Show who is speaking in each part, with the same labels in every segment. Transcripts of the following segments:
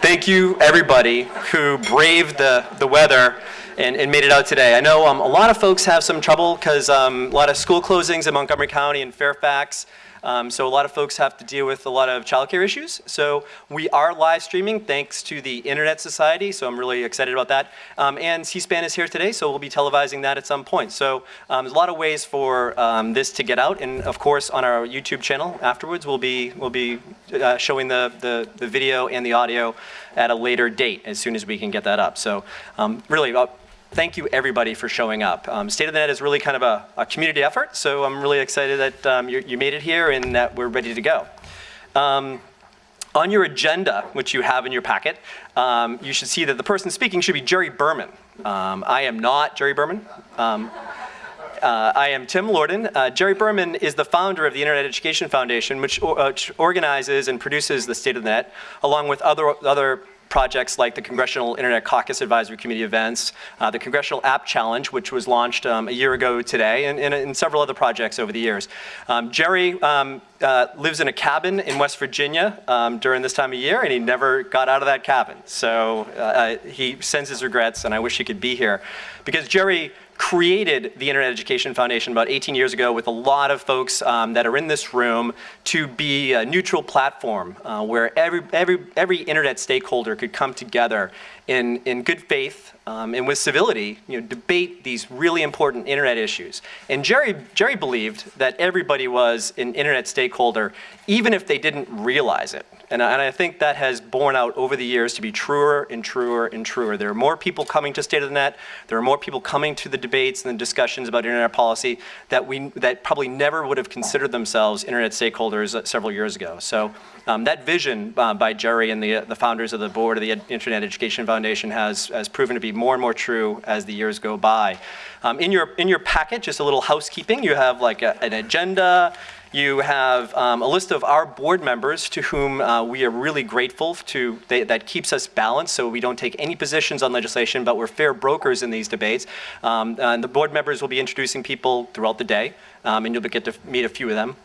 Speaker 1: thank you everybody who braved the, the weather and, and made it out today. I know um, a lot of folks have some trouble because um, a lot of school closings in Montgomery County and Fairfax. Um, so a lot of folks have to deal with a lot of childcare issues. So we are live streaming thanks to the Internet Society. So I'm really excited about that. Um, and C-SPAN is here today, so we'll be televising that at some point. So um, there's a lot of ways for um, this to get out. And of course, on our YouTube channel afterwards, we'll be, we'll be uh, showing the, the, the, video and the audio at a later date as soon as we can get that up. So um, really, uh, thank you everybody for showing up. Um, State of the Net is really kind of a, a community effort, so I'm really excited that um, you, you, made it here and that we're ready to go. Um, on your agenda, which you have in your packet, um, you should see that the person speaking should be Jerry Berman. Um, I am not Jerry Berman. Um, uh, I am Tim Lordan. Uh, Jerry Berman is the founder of the Internet Education Foundation, which, uh, which organizes and produces the State of the Net, along with other, other projects like the Congressional Internet Caucus Advisory Committee events, uh, the Congressional App Challenge, which was launched um, a year ago today, and, and, and, several other projects over the years. Um, Jerry um, uh, lives in a cabin in West Virginia um, during this time of year, and he never got out of that cabin. So uh, he sends his regrets, and I wish he could be here. Because Jerry created the Internet Education Foundation about 18 years ago with a lot of folks um, that are in this room to be a neutral platform uh, where every, every, every internet stakeholder could come together in, in good faith um, and with civility, you know, debate these really important internet issues. And Jerry, Jerry believed that everybody was an internet stakeholder, even if they didn't realize it. And, and I think that has borne out over the years to be truer and truer and truer. There are more people coming to State of the Net. There are more people coming to the debates and the discussions about internet policy that, we, that probably never would have considered themselves internet stakeholders uh, several years ago. So um, that vision uh, by Jerry and the, uh, the founders of the board of the Internet Education Foundation has, has proven to be more and more true as the years go by. Um, in, your, in your packet, just a little housekeeping, you have like a, an agenda, you have um, a list of our board members to whom uh, we are really grateful to, they, that keeps us balanced so we don't take any positions on legislation, but we're fair brokers in these debates. Um, and the board members will be introducing people throughout the day, um, and you'll get to meet a few of them.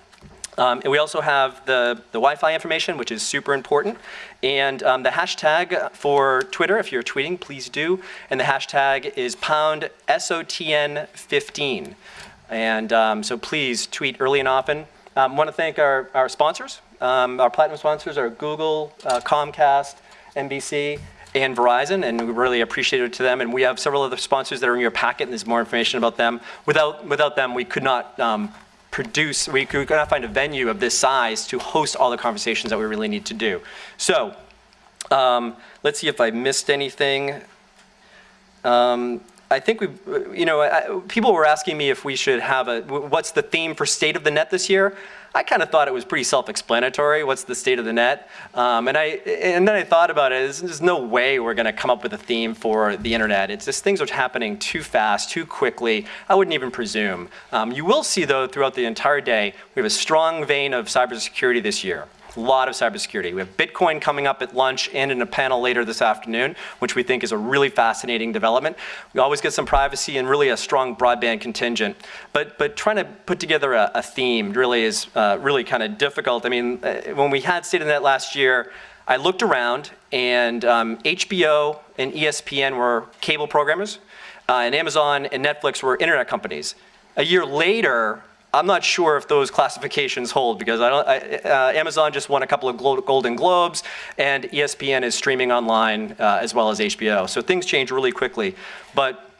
Speaker 1: Um, and we also have the, the Wi-Fi information, which is super important. And um, the hashtag for Twitter, if you're tweeting, please do. And the hashtag is pound SOTN15. And um, so please tweet early and often. I um, want to thank our, our sponsors. Um, our platinum sponsors are Google, uh, Comcast, NBC, and Verizon, and we really appreciate it to them. And we have several other sponsors that are in your packet, and there's more information about them. Without, without them, we could not um, produce, we could not find a venue of this size to host all the conversations that we really need to do. So um, let's see if I missed anything. Um, I think we, you know, I, people were asking me if we should have a, what's the theme for State of the Net this year? I kind of thought it was pretty self-explanatory. What's the state of the net? Um, and I and then I thought about it. There's, no way we're going to come up with a theme for the internet. It's just things are happening too fast, too quickly. I wouldn't even presume. Um, you will see though throughout the entire day we have a strong vein of cybersecurity this year a lot of cybersecurity. We have Bitcoin coming up at lunch and in a panel later this afternoon, which we think is a really fascinating development. We always get some privacy and really a strong broadband contingent. But, but trying to put together a, a theme really is uh, really kind of difficult. I mean, uh, when we had State of the Net last year, I looked around and um, HBO and ESPN were cable programmers, uh, and Amazon and Netflix were internet companies. A year later, I'm not sure if those classifications hold because I don't, I, uh, Amazon just won a couple of Golden Globes and ESPN is streaming online uh, as well as HBO. So things change really quickly. But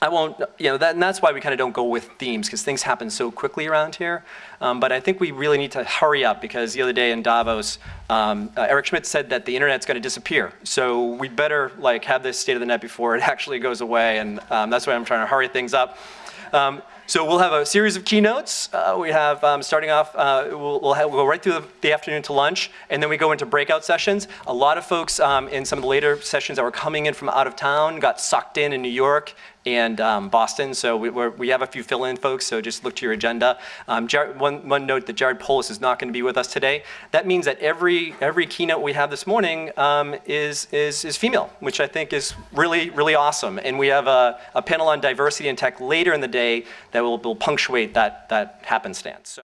Speaker 1: I won't, you know, that, and that's why we kind of don't go with themes because things happen so quickly around here. Um, but I think we really need to hurry up because the other day in Davos, um, uh, Eric Schmidt said that the internet's going to disappear. So we better like have this state of the net before it actually goes away. And um, that's why I'm trying to hurry things up. Um, so we'll have a series of keynotes. Uh, we have, um, starting off, uh, we'll, we'll, have, we'll, go right through the, the, afternoon to lunch, and then we go into breakout sessions. A lot of folks um, in some of the later sessions that were coming in from out of town got sucked in in New York and um, Boston. So we, we, have a few fill-in folks, so just look to your agenda. Um, Jared, one, one note that Jared Polis is not going to be with us today. That means that every, every keynote we have this morning um, is, is, is female, which I think is really, really awesome. And we have a, a panel on diversity and tech later in the day that will, will punctuate that, that happenstance. So